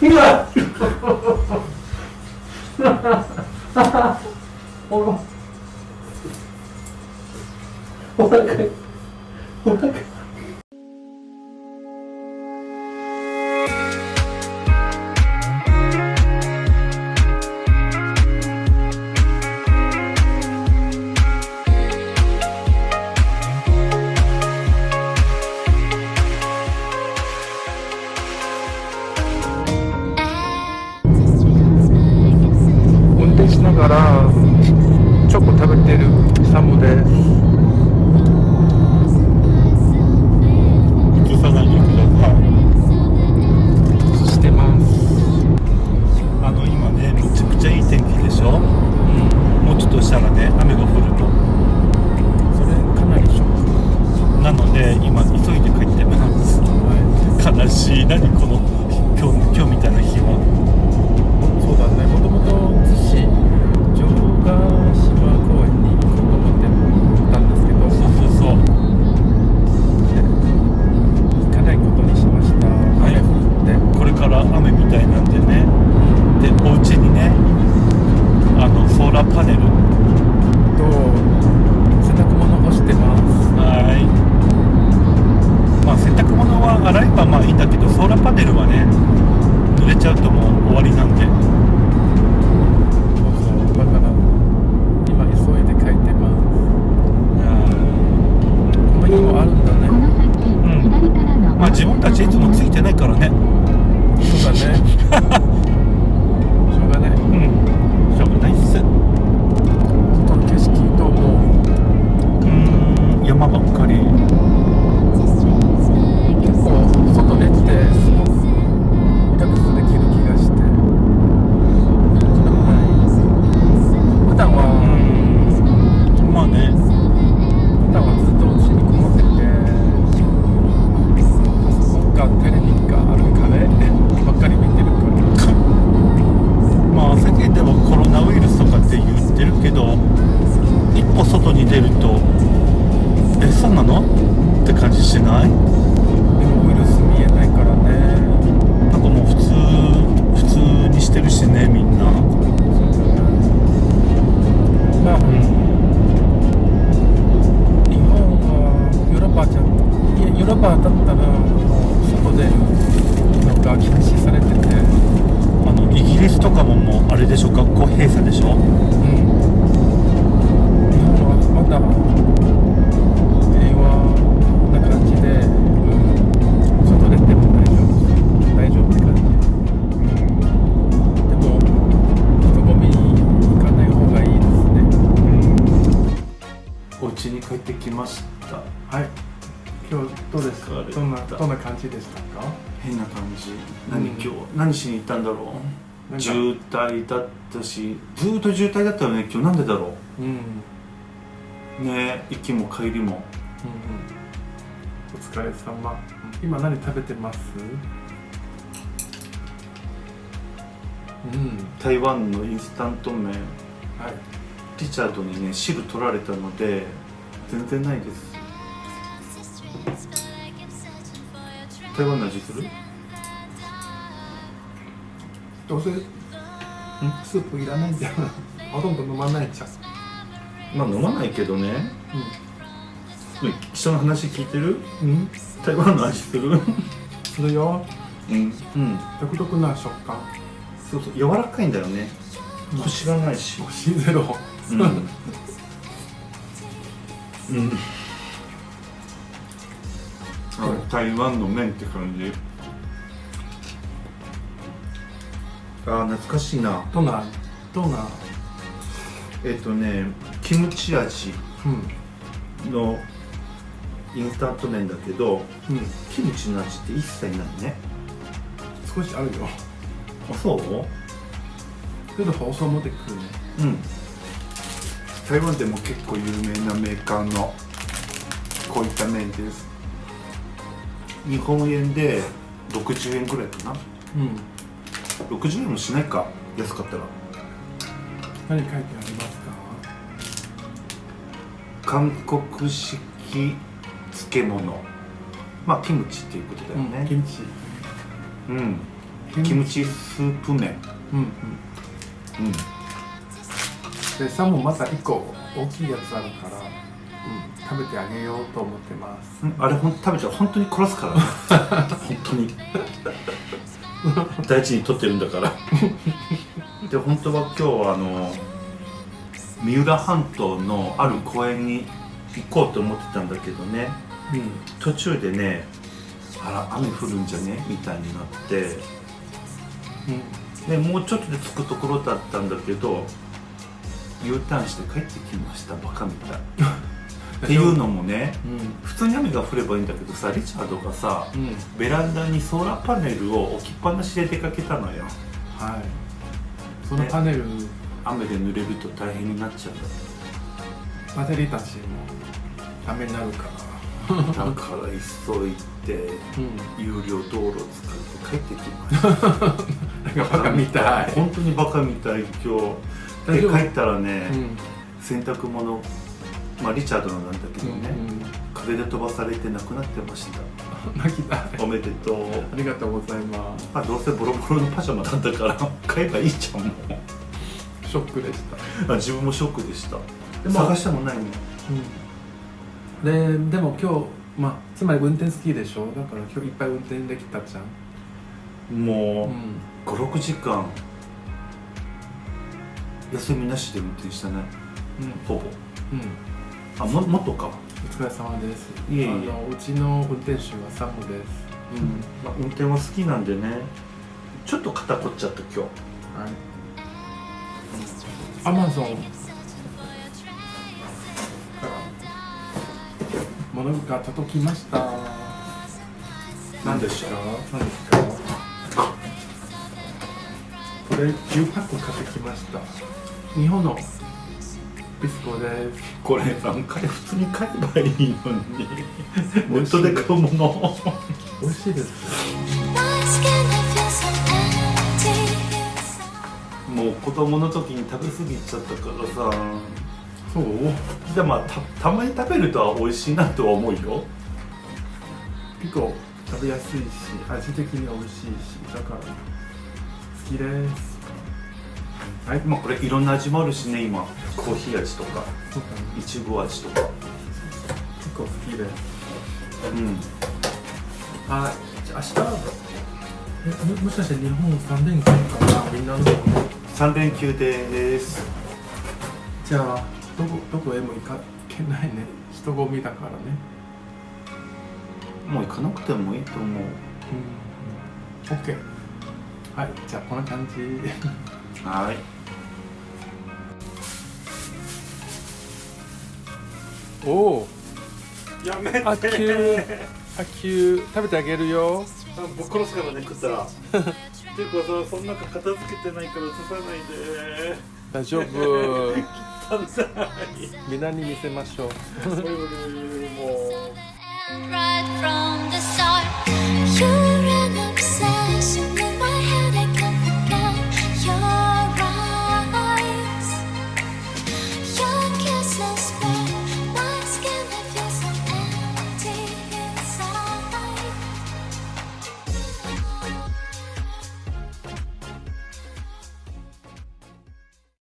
ひどいおらお腹いョック。なので今急いで帰ってます。悲しい。何この今日今日みたいないつもついてないからね。そうだね ました。はい。今日どうです？かどんなどんな感じでしたか？変な感じ。何、うん。今日？何しに行ったんだろう？渋滞だったしずーっと渋滞だったよね今日。なんでだろう？んうん。うね行きも帰りも。お疲れ様。今何食べてます？うん。台湾のインスタント麺。はい。リチャードにね汁取られたので全然ないです。台湾の味する？どうせ？スープいらないんじゃんほとんど飲まないじゃんまあ飲まないけどね。人の話聞いてる？うん、うん、台湾の味する？するよ。うん。うん。独特な食感。そうそう柔らかいんだよね。コシがないし。星ゼロ。うん、うん、あ台湾の麺って感じ。あー懐かしいな。どんなどんな？えっ、とねキムチ味うん。のインスタント麺だけどうん。キムチの味って一切ないね。少しあるよ。あそう？けど放送持ってくるね。うん台湾でも結構有名なメーカーのこういった麺です。日本円で60円ぐらいかな。うん。60円もしないか。安かったら。何書いてありますか？韓国式漬物。まあキムチっていうことだようん、キねムチ。うん、キムチスープ麺。うんうん。うんでサーモンまた1個大きいやつあるから、うん、食べてあげようと思ってます。うん。あれほん食べちゃう。本当に殺すから。ね 本当に。大事に取ってるんだから。で本当は今日はあの三浦半島のある公園に行こうと思ってたんだけどね。うん。途中でねあら雨降るんじゃね？みたいになって。うん。でもうちょっとで着くところだったんだけど U ターンして帰ってきましたバカみたい。っていうのもねうん。普通に雨が降ればいいんだけどさリチャードがさうん。ベランダにソーラーパネルを置きっぱなしで出かけたのよ。はい。そのパネル、雨で濡れると大変になっちゃう。んだバッテリーたちもダメになるから。だから急いでうん。有料道路を使って帰ってきました。なんかバカみたい。本当にバカみたい今日で帰ったらね、うん。洗濯物まあリチャードのなんだけどね、うん風で飛ばされてなくなってました。うん、泣きたいおめでとう。ありがとうございます。まあどうせボロボロのパジャマだったから 買えばいいじゃんもショックでした。うあ自分もショックでした。でも探してもないの？うん、ででも今日まあつまり運転好きでしょ？だから今日いっぱい運転できたじゃん、もうう56時間休みなしで運転したね。ん。ほぼ。うん、あももっとか。お疲れ様です。いえいえ。あのうちの運転手はサムです。うん、まあ、運転は好きなんでね。ちょっと肩凝っちゃった今日。はい。アマゾン物が届きました。何でしょう何ですか？これ10パック買ってきました。日本のビスコです。これ。何回普通に買えばいいのに。ネットで買うもの。美味しいです.もう子供の時に食べ過ぎちゃったからさ。そう？でまあたたまに食べるとは美味しいなとは思うよ。結構食べやすいし味的に美味しいし。だから好きです。はい。まあこれいろんな味もあるしね今。コーヒー味とかいちご味とか。結構好きで。すうん。あじゃあ明日えももしかして日本3連休かな？みんなの。3連休です。じゃあどこどこへも行かけないね。人混みだからね。もう行かなくてもいいと思う。うん OK はいじゃあこんな感じ。はい。おおやめて。あきゅうあきゅう食べてあげるよ。あぶっ殺すからね食ったら。ていうかさそんな片付けてないから映さないで。大丈夫。みんなに見せましょう。そういうも。う